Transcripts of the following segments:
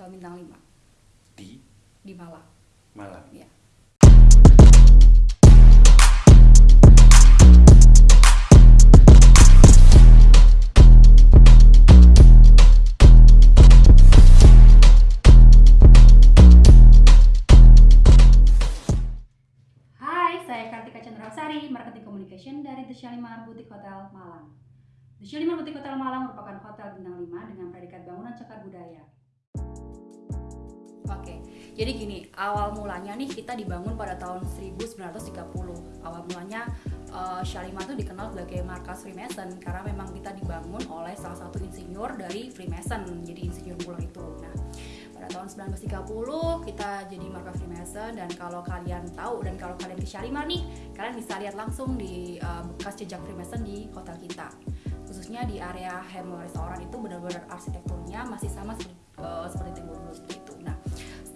Hotel Bintang 5 di di Malang. Malang. Ya. Hai, saya Kartika Chandrasari, Marketing Communication dari The Shalimar Boutique Hotel Malang. The Shalimar Boutique Hotel Malang merupakan hotel bintang 5 dengan predikat bangunan cagar budaya. Oke, jadi gini, awal mulanya nih kita dibangun pada tahun 1930. Awal mulanya eh, Shalimar itu dikenal sebagai markas Freemason karena memang kita dibangun oleh salah satu insinyur dari Freemason, jadi insinyur mula itu. Nah, pada tahun 1930 kita jadi markas Freemason dan kalau kalian tahu dan kalau kalian ke Shalimar nih, kalian bisa lihat langsung di eh, bekas jejak Freemason di hotel kita. Khususnya di area Hamel Restoran itu benar-benar arsitekturnya masih sama seperti, eh, seperti Timur dulu seperti itu.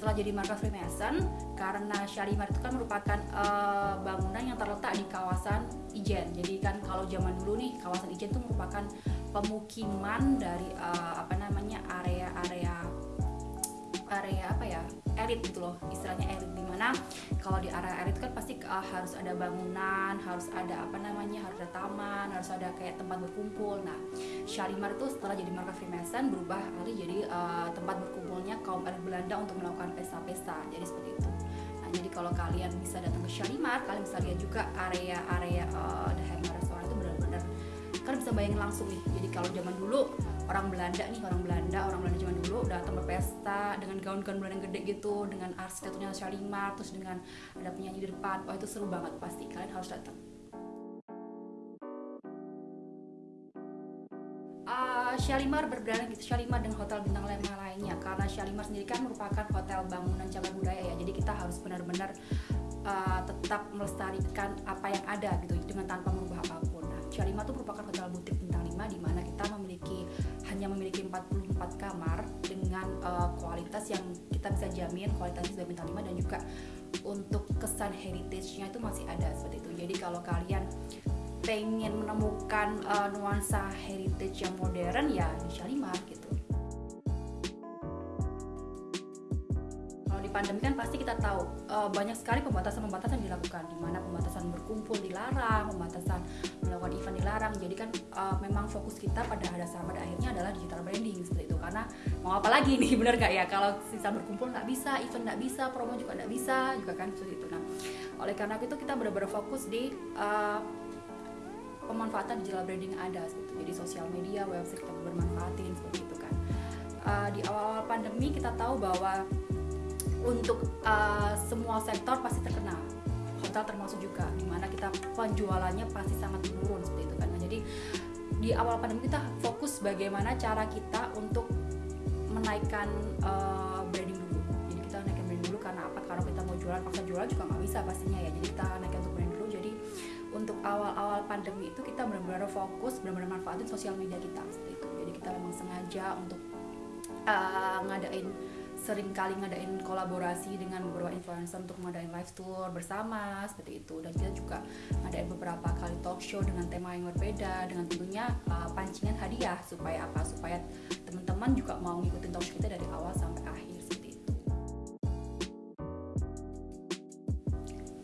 Setelah jadi markas Freemason karena Shalimar itu kan merupakan eh, bangunan yang terletak di kawasan Ijen. Jadi kan kalau zaman dulu nih kawasan Ijen itu merupakan pemukiman dari eh, apa namanya area-area area apa ya elit gitu loh istilahnya elit. Di mana kalau di area elit kan pasti uh, harus ada bangunan harus ada apa namanya harus ada taman harus ada kayak tempat berkumpul. Nah Shalimar itu setelah jadi markas Freemason berubah alih jadi uh, tempat berkumpulnya kaum elit Belanda untuk melakukan pesta-pesta. Jadi seperti itu. Nah jadi kalau kalian bisa datang ke Shalimar kalian bisa lihat juga area-area uh, The Hammer Restaurant itu benar-benar kalian bisa bayangin langsung nih. Jadi kalau zaman dulu orang Belanda nih orang Belanda orang Belanda zaman dulu datang berpesta dengan gaun-gaun Belanda gede gitu dengan arsitekturnya Shalimar terus dengan ada penyanyi di depan wah itu seru banget. Pasti kalian harus datang. Uh, Shalimar berbeda gitu. Shalimar dengan hotel bintang lima lainnya. Karena Shalimar sendiri kan merupakan hotel bangunan cagar budaya ya. Jadi kita harus benar-benar uh, tetap melestarikan apa yang ada gitu dengan tanpa merubah apa pun. Nah, Shalimar itu merupakan hotel butik bintang 5 di mana kita memiliki hanya memiliki 44 kamar dengan uh, kualitas yang kita bisa jamin kualitasnya sudah bintang 5 dan juga untuk kesan heritage-nya itu masih ada seperti itu. Jadi kalau kalian pengen menemukan uh, nuansa heritage yang modern ya di Shalimar gitu. Kalau di pandemi kan pasti kita tahu uh, banyak sekali pembatasan-pembatasan dilakukan di mana pembatasan berkumpul dilarang, pembatasan melakukan event dilarang. Jadi kan uh, memang fokus kita pada dasar pada akhirnya adalah digital branding seperti itu. Karena mau apa lagi nih bener gak ya kalau sisa berkumpul nggak bisa, event nggak bisa, promo juga nggak bisa, juga kan seperti itu. Nah, oleh karena itu kita benar-benar fokus di uh, pemanfaatan digital branding ada seperti itu. Jadi sosial media, website kita bermanfaatin seperti itu kan. Uh, di awal-awal pandemi kita tahu bahwa untuk uh, semua sektor pasti terkena hotel termasuk juga di mana kita penjualannya pasti sangat menurun seperti itu kan. Nah, jadi di awal pandemi kita fokus bagaimana cara kita untuk menaikkan uh, branding dulu. Jadi kita naikkan branding dulu karena apa? Karena kita mau jualan paksa jualan juga nggak bisa pastinya ya. Jadi kita naikkan untuk branding dulu. Jadi untuk awal-awal pandemi itu kita benar-benar fokus benar-benar manfaatin sosial media kita seperti itu. Jadi kita memang sengaja untuk uh, ngadain sering kali ngadain kolaborasi dengan beberapa influencer untuk ngadain live tour bersama seperti itu. Dan kita juga ngadain beberapa kali talk show dengan tema yang berbeda dengan tentunya uh, pancingan hadiah supaya apa? Supaya teman-teman juga mau ngikutin talk show kita dari awal sampai akhir seperti itu.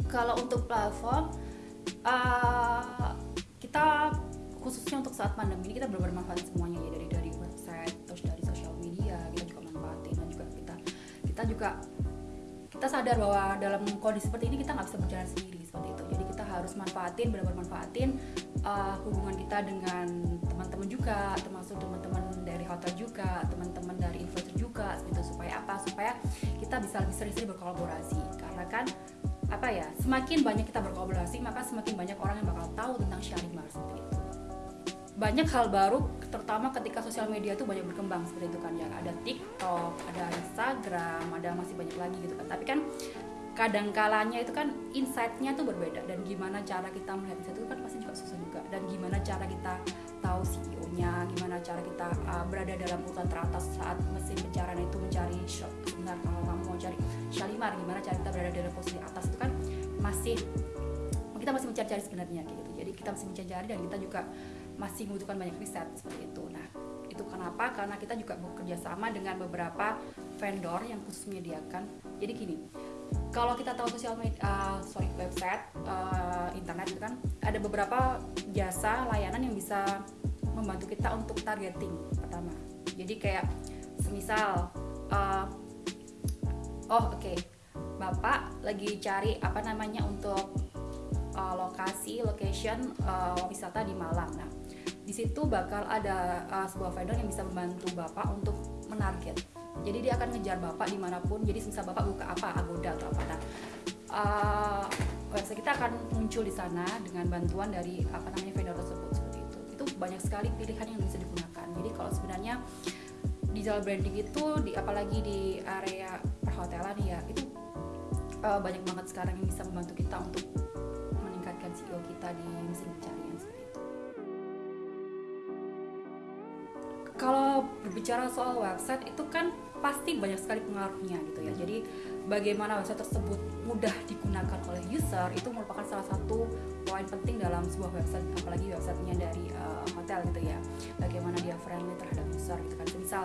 Kalau untuk platform uh, kita khususnya untuk saat pandemi ini kita benar-benar manfaatin semuanya ya dari dari website terus dari juga kita sadar bahwa dalam kondisi seperti ini kita nggak bisa berjalan sendiri seperti itu. Jadi kita harus manfaatin benar-benar manfaatin uh, hubungan kita dengan teman-teman juga termasuk teman-teman dari hotel juga teman-teman dari influencer juga gitu supaya apa? Supaya kita bisa lebih sering-sering berkolaborasi. Karena kan apa ya semakin banyak kita berkolaborasi maka semakin banyak orang yang bakal tahu tentang Shalimar seperti itu. Banyak hal baru terutama ketika sosial media itu banyak berkembang seperti itu kan ya. Ada TikTok ada Instagram ada masih banyak lagi gitu kan. Tapi kan kadang kalanya itu kan insight-nya tuh berbeda. Dan gimana cara kita melihat insight itu kan pasti juga susah juga. Dan gimana cara kita tahu CEO-nya gimana cara kita uh, berada dalam urutan teratas saat mesin pencarian itu mencari shop sebentar kalau kamu mau cari Shalimar gimana cara kita berada dalam posisi atas itu kan masih kita masih mencari-cari sebenarnya gitu. Jadi kita masih mencari dan kita juga masih membutuhkan banyak riset seperti itu. Nah itu kenapa? Karena kita juga bekerja sama dengan beberapa vendor yang khusus menyediakan. Jadi gini kalau kita tahu sosial media uh, sorry website uh, internet itu kan ada beberapa jasa layanan yang bisa membantu kita untuk targeting pertama. Jadi kayak semisal uh, oh oke okay, bapak lagi cari apa namanya untuk uh, lokasi location uh, wisata di Malang. Nah di situ bakal ada uh, sebuah vendor yang bisa membantu bapak untuk menarget. Jadi dia akan ngejar bapak di mana pun jadi misal bapak buka apa agoda atau apa. Nah uh, website kita akan muncul di sana dengan bantuan dari apa namanya vendor tersebut. Seperti itu. Itu banyak sekali pilihan yang bisa digunakan. Jadi kalau sebenarnya digital branding itu di apalagi di area perhotelan ya itu uh, banyak banget sekarang yang bisa membantu kita untuk meningkatkan CEO kita di mesin pencarian berbicara soal website itu kan pasti banyak sekali pengaruhnya gitu ya. Jadi bagaimana website tersebut mudah digunakan oleh user itu merupakan salah satu poin penting dalam sebuah website apalagi websitenya dari uh, hotel gitu ya. Bagaimana dia friendly terhadap user gitu kan. Misal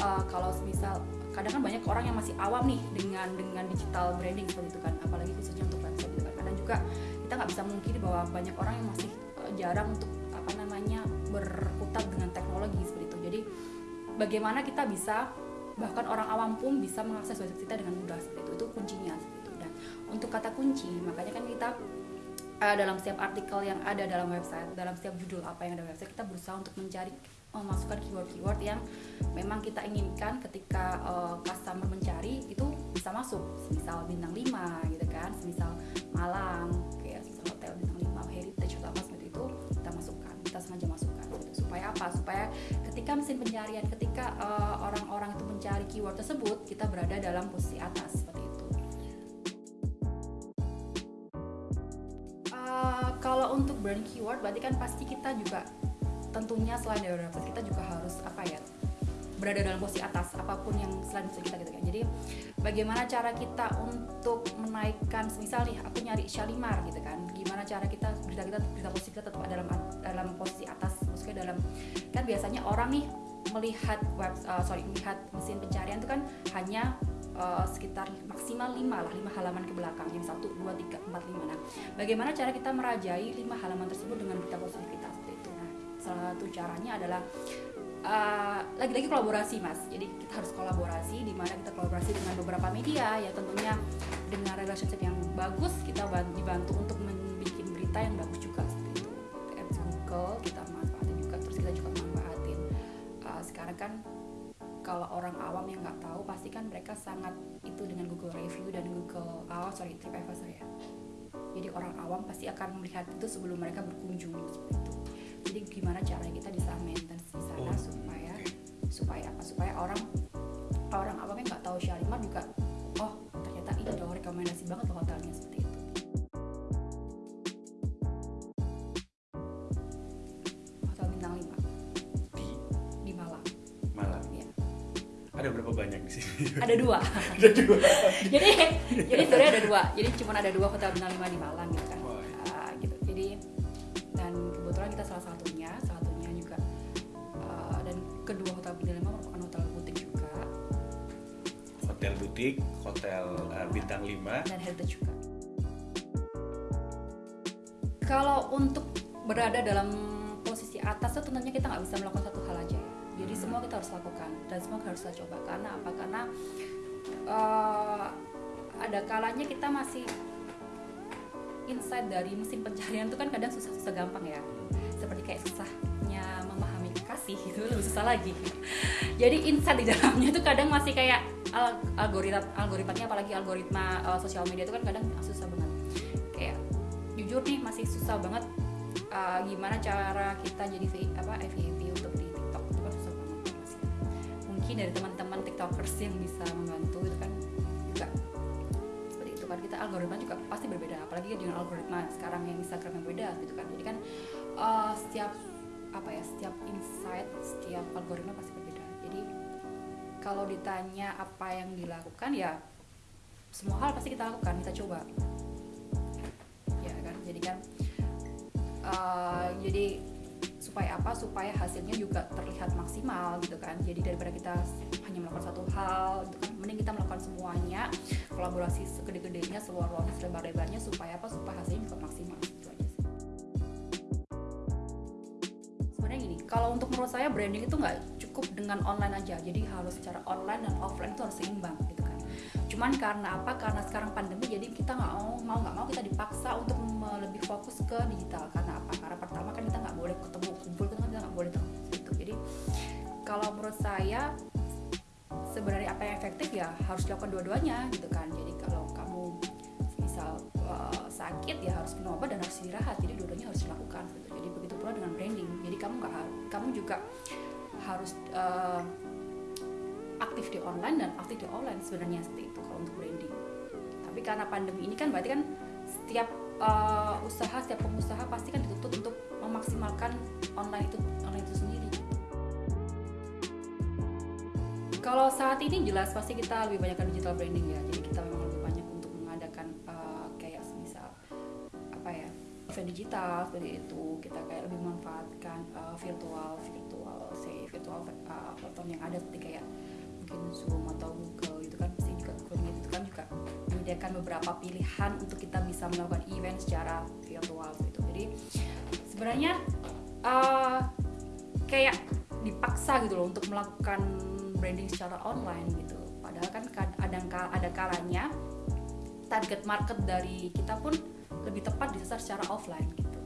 uh, kalau misal kadang kan banyak orang yang masih awam nih dengan dengan digital branding seperti itu kan apalagi khususnya untuk website gitu kan kadang juga kita nggak bisa mungkin bahwa banyak orang yang masih uh, jarang untuk apa namanya berkutat dengan teknologi seperti jadi bagaimana kita bisa bahkan orang awam pun bisa mengakses website kita dengan mudah seperti itu. Itu kuncinya seperti itu. Dan untuk kata kunci makanya kan kita uh, dalam setiap artikel yang ada dalam website dalam setiap judul apa yang ada website kita berusaha untuk mencari memasukkan keyword-keyword yang memang kita inginkan ketika uh, customer mencari itu bisa masuk. Misal bintang 5 gitu kan. Misal Malang kayak misal hotel bintang 5 heritage atau apa seperti itu kita masukkan kita sengaja masukkan gitu. supaya apa? Supaya ketika mesin pencarian ketika eh, orang-orang uh, itu mencari keyword tersebut kita berada dalam posisi atas seperti itu. Uh, kalau untuk brand keyword berarti kan pasti kita juga tentunya selain dari website kita juga harus apa ya berada dalam posisi atas apa pun yang selain itu kita gitu kan. Jadi bagaimana cara kita untuk menaikkan misal nih aku nyari Shalimar gitu kan gimana cara kita berita kita berita posisi kita tetap dalam dalam posisi atas. Maksudnya dalam kan biasanya orang nih melihat web uh, sorry melihat mesin pencarian itu kan hanya uh, sekitar maksimal 5 lah 5 halaman ke belakang. Yang 1, 2, 3, 4, 5 nah bagaimana cara kita merajai 5 halaman tersebut dengan berita positif kita? Salah satu caranya adalah uh, lagi-lagi kolaborasi mas. Jadi kita harus kolaborasi di mana kita kolaborasi dengan beberapa media. Ya tentunya dengan relationship yang bagus kita dibantu untuk berita yang bagus juga seperti itu. Apps Google kita manfaatin juga terus kita juga manfaatin. Uh, sekarang kan kalau orang awam yang nggak tahu pasti kan mereka sangat itu dengan Google Review dan Google oh sorry TripAdvisor ya. Jadi orang awam pasti akan melihat itu sebelum mereka berkunjung seperti itu. Jadi gimana caranya kita bisa maintenance di sana oh, supaya okay. supaya apa? Supaya orang ada berapa banyak di sini? Ada dua. Ada dua. Jadi jadi sebenarnya ada dua. Jadi cuma ada dua hotel bintang 5 di Malang gitu kan. Kita salah satunya salah satunya juga uh, dan kedua hotel bintang lima merupakan hotel butik juga. Hotel butik hotel uh, bintang 5 dan heritage juga. Kalau untuk berada dalam posisi atas itu tentunya kita nggak bisa melakukan semua kita harus lakukan dan semua harus kita coba. Karena apa? Karena uh, ada kalanya kita masih insight dari mesin pencarian itu kan kadang susah-susah gampang ya. Seperti kayak susahnya memahami kasih itu lebih susah lagi. Jadi insight di dalamnya itu kadang masih kayak algoritma algoritmanya apalagi algoritma uh, sosial media itu kan kadang susah banget. Kayak jujur nih masih susah banget uh, gimana cara kita jadi apa FYP mungkin dari teman-teman tiktokers yang bisa membantu itu kan juga seperti itu kan. Kita algoritma juga pasti berbeda apalagi dengan algoritma sekarang yang Instagram yang beda gitu kan. Jadi kan uh, setiap apa ya setiap insight setiap algoritma pasti berbeda. Jadi kalau ditanya apa yang dilakukan ya semua hal pasti kita lakukan kita coba. Ya kan? Jadi kan uh, jadi supaya apa? Supaya hasilnya juga terlihat maksimal gitu kan. Jadi daripada kita hanya melakukan satu hal gitu kan mending kita melakukan semuanya kolaborasi segede-gedenya seluas-luasnya selebar-lebarnya supaya apa? Supaya hasilnya juga maksimal. Gitu aja sebenarnya gini kalau untuk menurut saya branding itu nggak cukup dengan online aja. Jadi harus secara online dan offline itu harus seimbang gitu cuman karena apa? Karena sekarang pandemi jadi kita nggak mau mau nggak mau kita dipaksa untuk lebih fokus ke digital. Karena apa? Karena pertama kan kita nggak boleh ketemu kumpul kan kita nggak boleh ketemu gitu. Jadi kalau menurut saya sebenarnya apa yang efektif ya harus dilakukan dua-duanya gitu kan. Jadi kalau kamu misal uh, sakit ya harus minum obat dan harus istirahat. Jadi dua-duanya harus dilakukan gitu. jadi begitu pula dengan branding. Jadi kamu nggak kamu juga harus uh, aktif di online dan aktif di offline sebenarnya seperti itu kalau untuk branding. Tapi karena pandemi ini kan berarti kan setiap uh, usaha setiap pengusaha pasti kan dituntut untuk memaksimalkan online itu online itu sendiri. Kalau saat ini jelas pasti kita lebih banyak digital branding ya. Jadi kita memang lebih banyak untuk mengadakan uh, kayak misal apa ya event digital seperti itu. Kita kayak lebih memanfaatkan uh, virtual virtual say virtual uh, platform yang ada seperti kayak mungkin Zoom atau Google itu kan pasti juga Google Meet itu kan juga menyediakan beberapa pilihan untuk kita bisa melakukan event secara virtual gitu. Jadi sebenarnya uh, kayak dipaksa gitu loh untuk melakukan branding secara online gitu. Padahal kan kad- ada kalanya target market dari kita pun lebih tepat disasar secara offline gitu.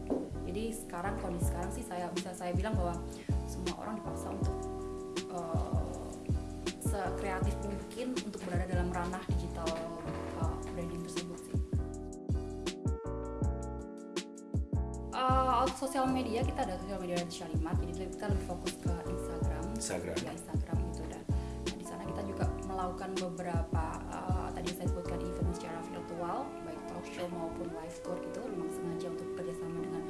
Jadi sekarang kondisi sekarang sih saya bisa saya bilang bahwa semua orang dipaksa untuk sekreatif mungkin untuk berada dalam ranah digital uh, branding tersebut sih. Uh, sosial media kita ada sosial media dari Shalimat. Jadi kita lebih fokus ke Instagram. Instagram. ya Instagram gitu dan nah, di sana kita juga melakukan beberapa uh, tadi saya sebutkan event secara virtual baik talk show maupun live tour gitu. Memang sengaja untuk kerjasama dengan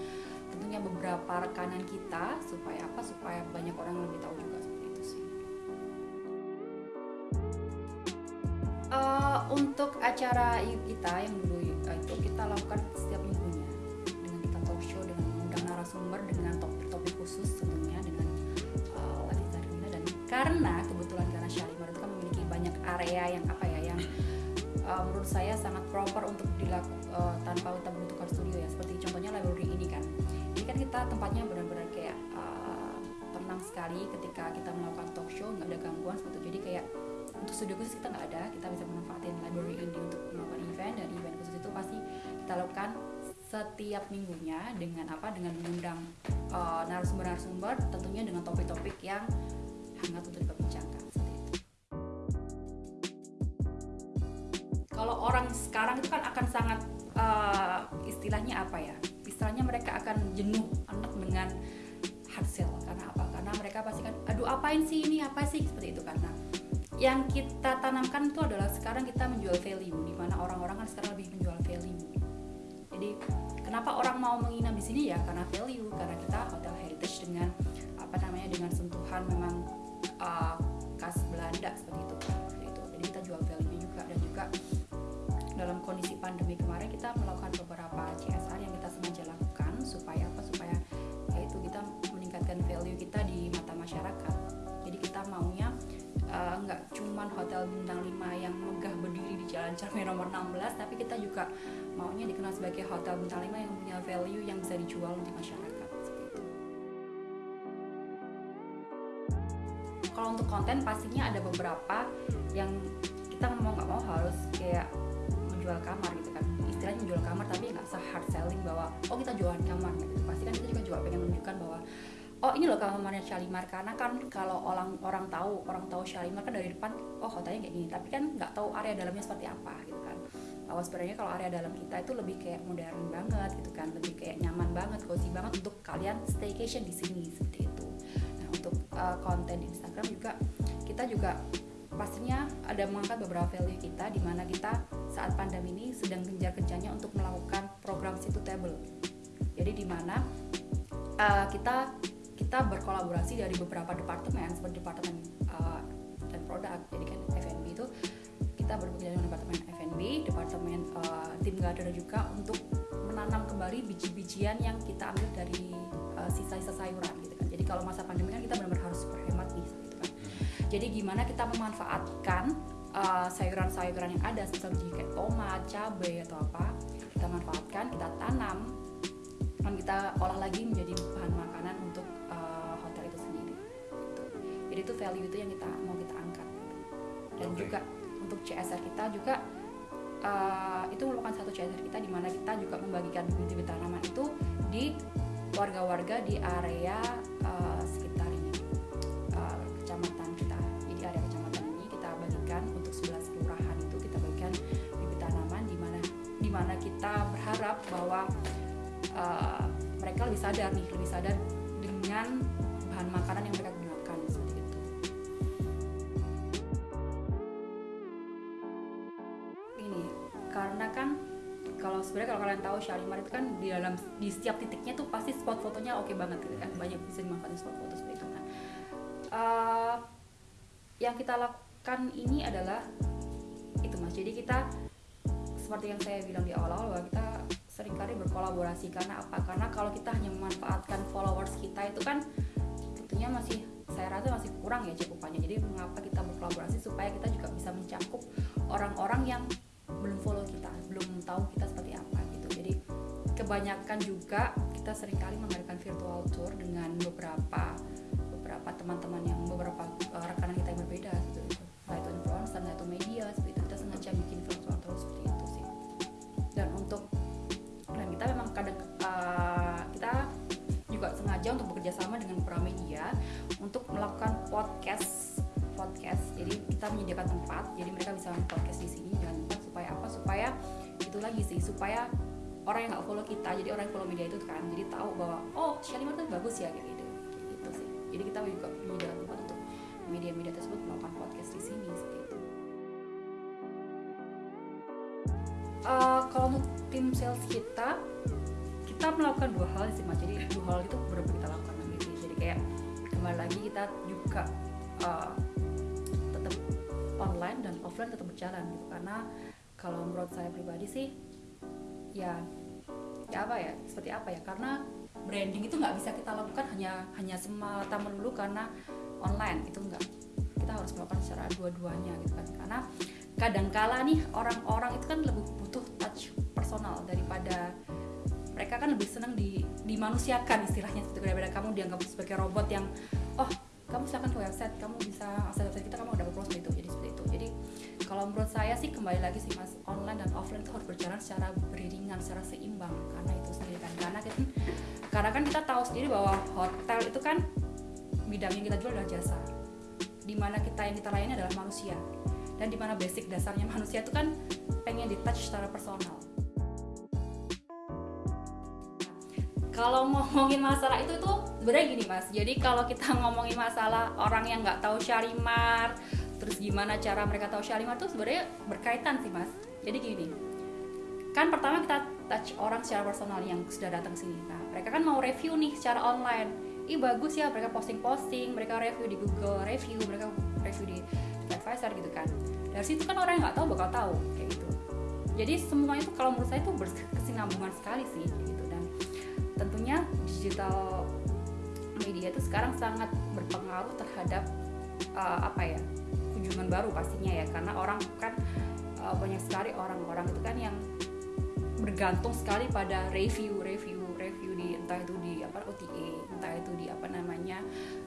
tentunya beberapa rekanan kita supaya apa? Supaya banyak orang lebih tahu juga Uh, untuk acara kita yang dulu uh, itu kita lakukan setiap minggunya. Dengan kita talk show dengan mengundang narasumber dengan topik-topik khusus tentunya dengan uh, wanita kita dan karena kebetulan karena Shalimar itu kan memiliki banyak area yang apa ya yang uh, menurut saya sangat proper untuk dilakukan uh, tanpa kita membutuhkan studio ya. Seperti contohnya library ini kan. Ini kan kita tempatnya benar-benar kayak uh, tenang sekali ketika kita melakukan talk show nggak ada gangguan seperti itu. Jadi kayak untuk studio khusus kita nggak ada. Kita bisa memanfaatin library ini untuk melakukan event. Dan event khusus itu pasti kita lakukan setiap minggunya dengan apa? Dengan mengundang uh, narasumber-narasumber tentunya dengan topik-topik yang hangat untuk diperbincangkan. Kalau orang sekarang itu kan akan sangat uh, istilahnya apa ya? Istilahnya mereka akan jenuh anak dengan hard sell. Karena apa? Karena mereka pasti kan aduh apain sih ini? Apa sih? Seperti itu karena yang kita tanamkan itu adalah sekarang kita menjual value di mana orang-orang kan sekarang lebih menjual value. Jadi kenapa orang mau menginap di sini ya karena value karena kita hotel heritage dengan apa namanya dengan sentuhan memang uh, khas Belanda seperti itu seperti itu. Jadi kita jual value juga dan juga dalam kondisi pandemi kemarin kita melakukan beberapa CSR yang kita sengaja lakukan supaya apa supaya yaitu kita meningkatkan value kita di mata masyarakat. Nggak cuman hotel bintang 5 yang megah berdiri di Jalan Cermin nomor 16 tapi kita juga maunya dikenal sebagai hotel bintang 5 yang punya value yang bisa dijual untuk masyarakat itu. Kalau untuk konten pastinya ada beberapa yang kita mau nggak mau harus kayak menjual kamar gitu kan istilahnya menjual kamar tapi nggak se hard selling bahwa oh kita jualan kamar gitu pasti kan kita juga juga pengen menunjukkan bahwa oh ini loh kamarnya Shalimar. Karena kan kalau orang orang tahu orang tahu Shalimar kan dari depan oh hotelnya kayak gini. Tapi kan nggak tahu area dalamnya seperti apa gitu kan. Bahwa sebenarnya kalau area dalam kita itu lebih kayak modern banget gitu kan. Lebih kayak nyaman banget cozy banget untuk kalian staycation di sini seperti itu. Nah untuk uh, konten di Instagram juga kita juga pastinya ada mengangkat beberapa value kita di mana kita saat pandemi ini sedang gencar-gencarnya untuk melakukan program situ table. Jadi di mana uh, kita kita berkolaborasi dari beberapa departemen seperti departemen uh, dan produk jadi kan F&B itu kita bekerja dengan departemen F&B departemen uh, tim garden juga untuk menanam kembali biji-bijian yang kita ambil dari uh, sisa-sisa sayuran gitu kalau masa pandemi kan kita benar-benar harus berhemat nih gitu kan. Jadi gimana kita memanfaatkan uh, sayuran-sayuran yang ada misalnya kayak tomat, cabai atau apa kita manfaatkan, kita tanam dan kita olah lagi menjadi bahan makanan untuk jadi itu value itu yang kita mau kita angkat. Dan Oke. juga untuk CSR kita juga uh, itu merupakan satu CSR kita di mana kita juga membagikan bibit-bibit tanaman itu di warga-warga di area uh, sekitar ini. Uh, kecamatan kita. Jadi area kecamatan ini kita bagikan untuk 11 kelurahan itu kita bagikan bibit tanaman di mana di mana kita berharap bahwa uh, mereka lebih sadar nih lebih sadar dengan bahan makanan yang mereka karena kan kalau sebenarnya kalau kalian tahu Shalimar itu kan di dalam di setiap titiknya tuh pasti spot fotonya oke banget gitu kan. Banyak bisa dimanfaatkan spot foto seperti itu kan. Eh, yang kita lakukan ini adalah itu mas. Jadi kita seperti yang saya bilang di awal-awal bahwa kita sering kali berkolaborasi. Karena apa? Karena kalau kita hanya memanfaatkan followers kita itu kan tentunya masih saya rasa masih kurang ya cakupannya. Jadi mengapa kita berkolaborasi supaya kita juga bisa mencakup orang-orang yang belum follow kebanyakan juga kita sering kali mengadakan virtual tour dengan beberapa beberapa teman-teman yang beberapa uh, rekanan kita yang berbeda gitu. Gitu entah itu influencer entah itu media seperti itu. Kita sengaja bikin virtual tour seperti itu sih. Dan untuk dan kita memang kadang uh, kita juga sengaja untuk bekerja sama dengan beberapa media untuk melakukan podcast podcast. Jadi kita menyediakan tempat jadi mereka bisa podcast di sini tempat supaya apa? Supaya itu lagi sih supaya orang yang nggak follow kita jadi orang yang follow media itu kan jadi tahu bahwa oh Shalimar tuh bagus ya kayak gitu. Gitu sih. Jadi kita juga menyediakan tempat untuk media-media tersebut melakukan podcast di sini seperti itu. Eh, kalau untuk tim sales kita kita melakukan dua hal sih mas. Jadi dua hal itu benar kita lakukan gitu jadi kayak kembali lagi kita juga eh, tetap online dan offline tetap berjalan gitu. Karena kalau menurut saya pribadi sih ya ya apa ya? Seperti apa ya? Karena branding itu nggak bisa kita lakukan hanya hanya semata melulu karena online itu enggak kita harus melakukan secara dua-duanya gitu kan. Karena kadangkala nih orang-orang itu kan lebih butuh touch personal daripada mereka kan lebih senang di dimanusiakan istilahnya seperti itu, daripada kamu dianggap sebagai robot yang oh kamu silakan ke website kamu bisa akses website kita kamu udah berproses itu jadi seperti itu. Jadi kalau menurut saya sih kembali lagi sih mas online dan offline itu harus berjalan secara beriringan secara seimbang. Karena itu sendiri kan. Karena kita karena kan kita tahu sendiri bahwa hotel itu kan bidang yang kita jual adalah jasa. Di mana kita yang kita layani adalah manusia. Dan di mana basic dasarnya manusia itu kan pengen di touch secara personal. Kalau ngomongin masalah itu tuh sebenarnya gini mas. Jadi kalau kita ngomongin masalah orang yang nggak tahu Shalimar terus gimana cara mereka tahu Shalimar tuh sebenarnya berkaitan sih mas. Jadi gini kan pertama kita touch orang secara personal yang sudah datang sini. Nah mereka kan mau review nih secara online. Ih bagus ya mereka posting-posting mereka review di Google review mereka review di advisor gitu kan. Dari situ kan orang yang nggak tahu bakal tahu kayak gitu. Jadi semua itu kalau menurut saya itu berkesinambungan sekali sih gitu. Dan tentunya digital media itu sekarang sangat berpengaruh terhadap uh, apa ya kunjungan baru pastinya ya karena orang kan uh, banyak sekali orang-orang itu kan yang bergantung sekali pada review review review di entah itu di apa OTA entah itu di apa namanya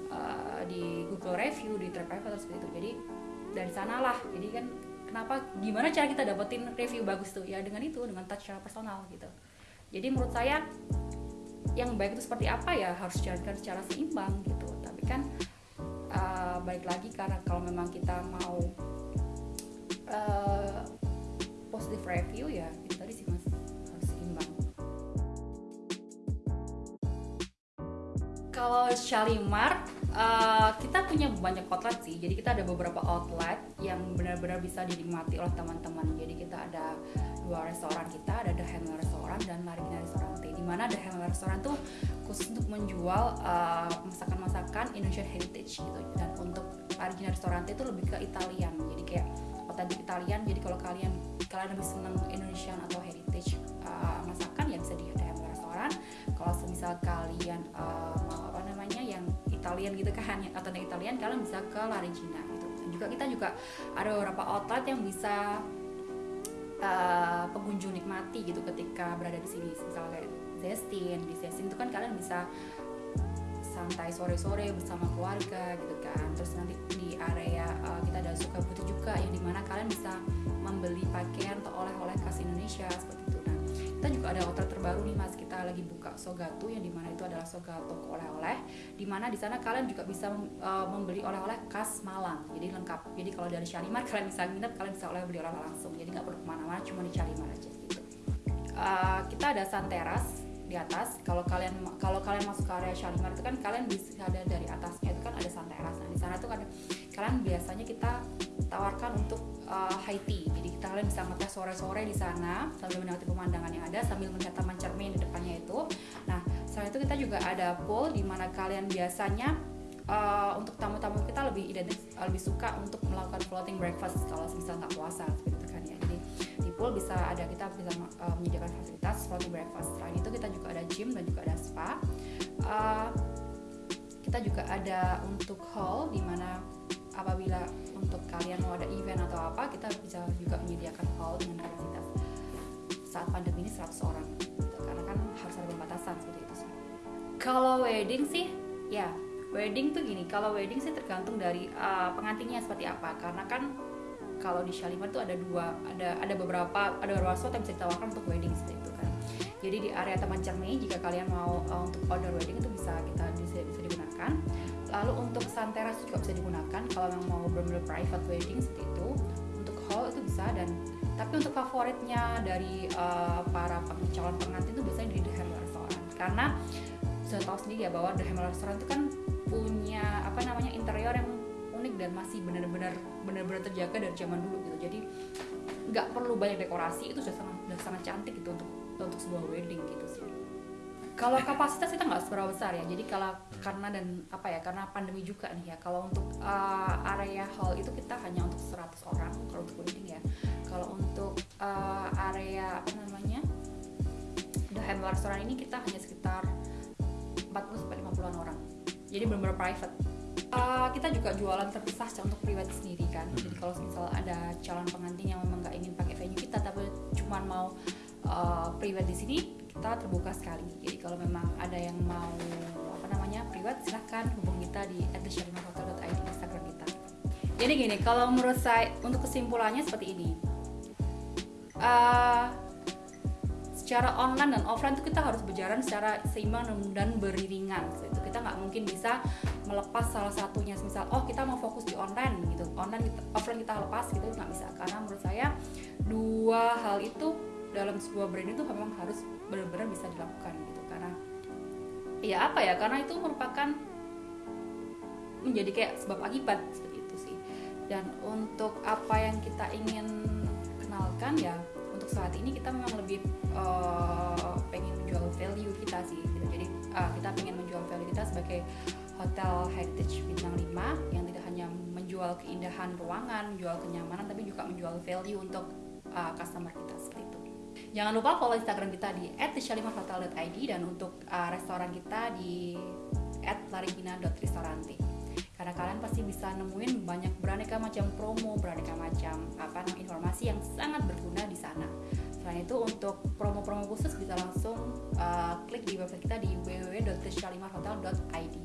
uh, di Google review di TripAdvisor seperti itu. Jadi dari sanalah. Jadi kan kenapa gimana cara kita dapetin review bagus tuh? Ya dengan itu dengan touch secara personal gitu. Jadi menurut saya yang baik itu seperti apa ya harus dijalankan secara seimbang gitu. Tapi kan uh, balik lagi karena kalau memang kita mau uh, positive review ya itu tadi sih mas harus seimbang. Kalau Shalimar uh, kita punya banyak outlet sih. Jadi kita ada beberapa outlet yang benar-benar bisa dinikmati oleh teman-teman. Jadi kita ada dua restoran kita ada The Hammer Restoran dan Marina Restoran di mana The Hammer Restoran tuh khusus untuk menjual uh, masakan-masakan Indonesian heritage gitu. Dan untuk Marina Restoran itu lebih ke Italian. Jadi kayak otentik Italian. Jadi kalau kalian kalian lebih senang Indonesian atau heritage uh, masakan ya bisa di The Hammer Restoran kalau semisal kalian uh, Italian gitu kan yang authentic Italian kalian bisa ke La Regina gitu. Dan juga kita juga ada beberapa outlet yang bisa uh, pengunjung nikmati gitu ketika berada di sini. Misalnya kayak Zestin di Zestin itu kan kalian bisa santai sore-sore bersama keluarga gitu kan. Terus nanti di area uh, kita ada suka butuh juga yang di mana kalian bisa membeli pakaian atau oleh-oleh khas Indonesia seperti itu. Nah kita juga ada hotel terbaru nih mas kita lagi buka Sogatu yang di mana itu adalah Sogatu oleh-oleh di mana di sana kalian juga bisa uh, membeli oleh-oleh khas Malang. Jadi lengkap. Jadi kalau dari Shalimar kalian bisa nginep kalian bisa oleh beli oleh-oleh langsung. Jadi nggak perlu ke mana-mana cuma di Shalimar aja gitu. Uh, kita ada Santeras di atas. Kalau kalian kalau kalian masuk ke area Shalimar itu kan kalian bisa ada dari atasnya itu kan ada sunteras teras nah di sana tuh kan kalian biasanya kita tawarkan untuk uh, high tea jadi kita kalian bisa ngetes sore-sore di sana sambil menikmati pemandangan yang ada sambil melihat taman cermin di depannya itu. Nah selain itu kita juga ada pool di mana kalian biasanya uh, untuk tamu-tamu kita lebih identik lebih suka untuk melakukan floating breakfast kalau misal nggak puasa seperti kan ya. Jadi di pool bisa ada kita bisa uh, menyediakan fasilitas floating breakfast. Selain itu kita juga ada gym dan juga ada spa. Uh, kita juga ada untuk hall di mana apabila untuk kalian mau ada event atau apa kita bisa juga menyediakan hall dengan kapasitas saat pandemi ini 100 orang. Gitu. karena kan harus ada pembatasan seperti itu sih. Kalau wedding sih ya wedding tuh gini. Kalau wedding sih tergantung dari uh, pengantinnya seperti apa. Karena kan kalau di Shalimar tuh ada dua ada ada beberapa ada beberapa spot yang bisa ditawarkan untuk wedding seperti itu kan. Jadi di area Taman Cermai jika kalian mau uh, untuk outdoor wedding itu bisa kita bisa, bisa digunakan lalu untuk santeras juga bisa digunakan. Kalau yang mau benar-benar private wedding seperti itu untuk hall itu bisa. Dan tapi untuk favoritnya dari uh, para calon pengantin itu biasanya di The Hammer Restaurant. Karena sudah tahu sendiri ya bahwa The Hammer Restaurant itu kan punya apa namanya interior yang unik dan masih benar-benar benar-benar terjaga dari zaman dulu gitu. Jadi nggak perlu banyak dekorasi. Itu sudah sangat sudah sangat cantik gitu untuk untuk sebuah wedding gitu sih kalau kapasitas kita nggak seberapa besar ya. Jadi kalau karena dan apa ya karena pandemi juga nih ya. Kalau untuk uh, area hall itu kita hanya untuk 100 orang kalau untuk wedding ya. Kalau untuk uh, area apa namanya the Hammer Restaurant ini kita hanya sekitar 40 sampai 50-an orang. Jadi benar-benar private. Uh, kita juga jualan terpisah untuk pribadi sendiri kan. Jadi kalau misal ada calon pengantin yang memang nggak uh, di sini, kita terbuka sekali. Jadi kalau memang ada yang mau apa namanya private silahkan hubungi kita di @theshalimarhotel.id Instagram kita. Jadi gini, kalau menurut saya untuk kesimpulannya seperti ini. Uh, secara online dan offline itu kita harus berjalan secara seimbang dan beriringan itu kita nggak mungkin bisa melepas salah satunya misal oh kita mau fokus di online gitu online kita, offline kita lepas gitu nggak bisa karena menurut saya dua hal itu dalam sebuah brand itu memang harus benar-benar bisa dilakukan gitu karena ya apa ya karena itu merupakan menjadi kayak sebab akibat seperti itu sih dan untuk apa yang kita ingin kenalkan ya untuk saat ini kita memang lebih uh, pengen menjual value kita sih gitu. jadi uh, kita pengen menjual value kita sebagai hotel heritage bintang 5 yang tidak hanya menjual keindahan ruangan menjual kenyamanan tapi juga menjual value untuk uh, customer kita jangan lupa follow instagram kita di @shalimarhotel.id dan untuk uh, restoran kita di @larigina.ristorante karena kalian pasti bisa nemuin banyak beraneka macam promo, beraneka macam apa informasi yang sangat berguna di sana. Selain itu untuk promo-promo khusus bisa langsung uh, klik di website kita di www.theshalimarhotel.id.